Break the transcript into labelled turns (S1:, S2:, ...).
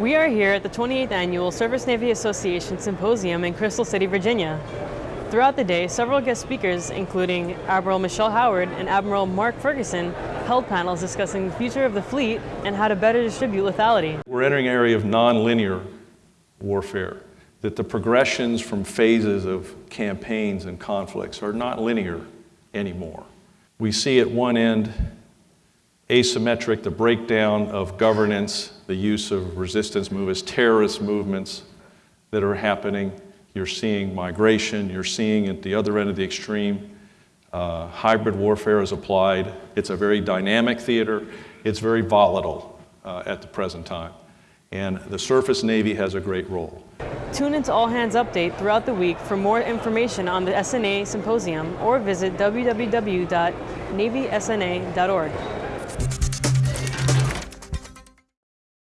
S1: We are here at the 28th Annual Surface Navy Association Symposium in Crystal City, Virginia. Throughout the day, several guest speakers, including Admiral Michelle Howard and Admiral Mark Ferguson, held panels discussing the future of the fleet and how to better distribute lethality.
S2: We're entering an area of nonlinear warfare, that the progressions from phases of campaigns and conflicts are not linear anymore. We see at one end asymmetric, the breakdown of governance, the use of resistance movements, terrorist movements that are happening. You're seeing migration, you're seeing at the other end of the extreme, uh, hybrid warfare is applied. It's a very dynamic theater. It's very volatile uh, at the present time. And the surface Navy has a great role.
S1: Tune into All Hands Update throughout the week for more information on the SNA Symposium or visit www.navysna.org.